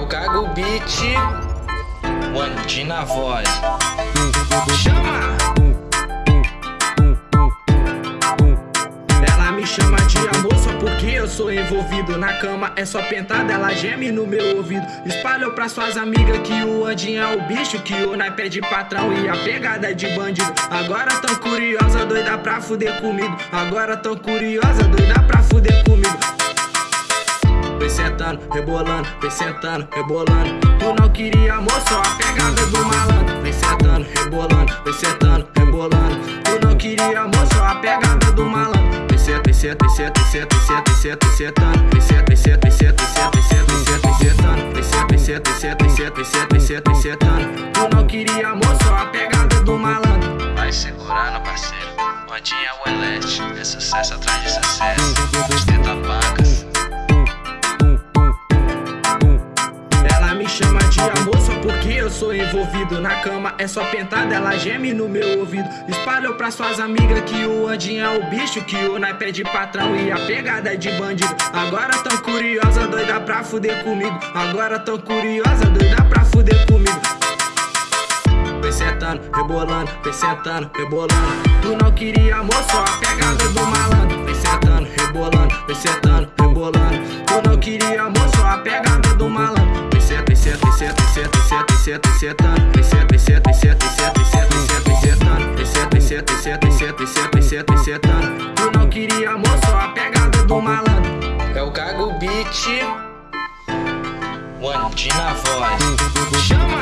o Cago Beat, o Andi na voz. Chama! Ela me chama de amor só porque eu sou envolvido Na cama. É só pentada, ela geme no meu ouvido. Espalhou pra suas amigas que o Andinho é o bicho Que o naipe é de patrão e a pegada é de bandido. Agora tão curiosa, doida pra fuder comigo. Agora tão curiosa, doida sentando, rebolando, vem sentando, rebolando Tu não queria amor, só a pegada do malandro Vem sentando, rebolando, vem sentando, rebolando Tu não queria amor, só a pegada do malandro Vem senta, vem senta, vem senta, vem senta, vem senta, vem senta, vem sentando Vem senta, vem senta, vem senta, vem senta, vem senta, vem sentando Vem Tu não queria amor, só a pegada do malandro Vai segurando, parceiro. O Andinho é é sucesso atrás de sucesso. Ostenta pacas. Amor só porque eu sou envolvido Na cama. É só pentada, ela geme no meu ouvido. Espalhou pra suas amigas que o Andinho é o bicho Que o naipe é de patrão e a pegada é de bandido. Agora tão curiosa, doida pra fuder comigo. Agora tão curiosa, doida pra fuder comigo. Vem sentando, rebolando, vem sentando, rebolando. Tu não queria amor, só a pegada do malandro. Vem sentando, rebolando, vem sentando, rebolando. Tu não queria amor, só a pegada do malandro senta, vem senta, vem senta, vem senta, vem senta, vem senta, vem sentando Tu não queria só a pegada do malandro É o Cago Beat, o Andi na voz. Chama!